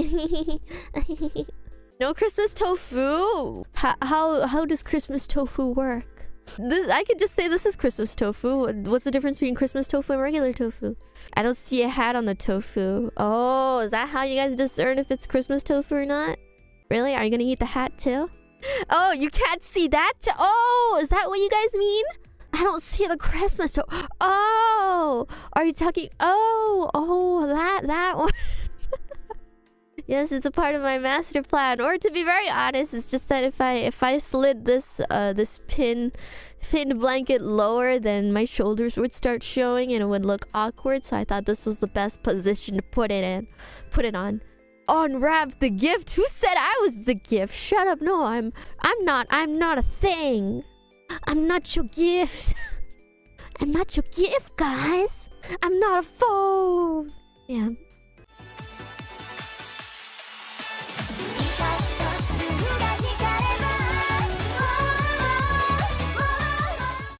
no Christmas tofu. How, how how does Christmas tofu work? This I could just say this is Christmas tofu. What's the difference between Christmas tofu and regular tofu? I don't see a hat on the tofu. Oh, is that how you guys discern if it's Christmas tofu or not? Really? Are you gonna eat the hat too? Oh, you can't see that? Oh, is that what you guys mean? I don't see the Christmas tofu. Oh, are you talking? Oh, oh, that that one. Yes, it's a part of my master plan. Or to be very honest, it's just that if I if I slid this uh this pin thin blanket lower, then my shoulders would start showing and it would look awkward. So I thought this was the best position to put it in, put it on. Unwrap the gift. Who said I was the gift? Shut up. No, I'm I'm not. I'm not a thing. I'm not your gift. I'm not your gift, guys. I'm not a phone. Yeah.